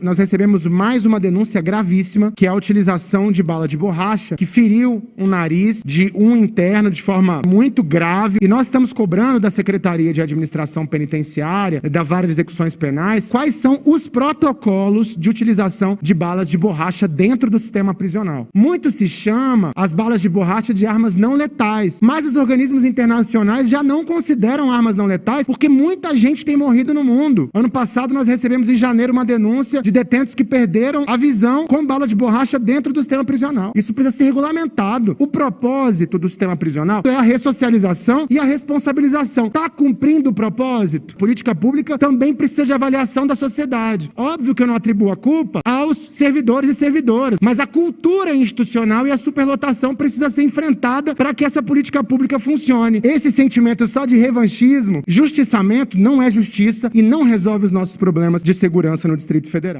Nós recebemos mais uma denúncia gravíssima, que é a utilização de bala de borracha, que feriu um nariz de um interno de forma muito grave. E nós estamos cobrando da Secretaria de Administração Penitenciária, da Vara de Execuções Penais, quais são os protocolos de utilização de balas de borracha dentro do sistema prisional. Muito se chama as balas de borracha de armas não letais, mas os organismos internacionais já não consideram armas não letais porque muita gente tem morrido no mundo. Ano passado nós recebemos em janeiro uma denúncia de detentos que perderam a visão com bala de borracha dentro do sistema prisional. Isso precisa ser regulamentado. O propósito do sistema prisional é a ressocialização e a responsabilização. Está cumprindo o propósito? Política pública também precisa de avaliação da sociedade. Óbvio que eu não atribuo a culpa aos servidores e servidoras, mas a cultura institucional e a superlotação precisa ser enfrentada para que essa política pública funcione. Esse sentimento só de revanchismo, justiçamento, não é justiça e não resolve os nossos problemas de segurança no Distrito Federal.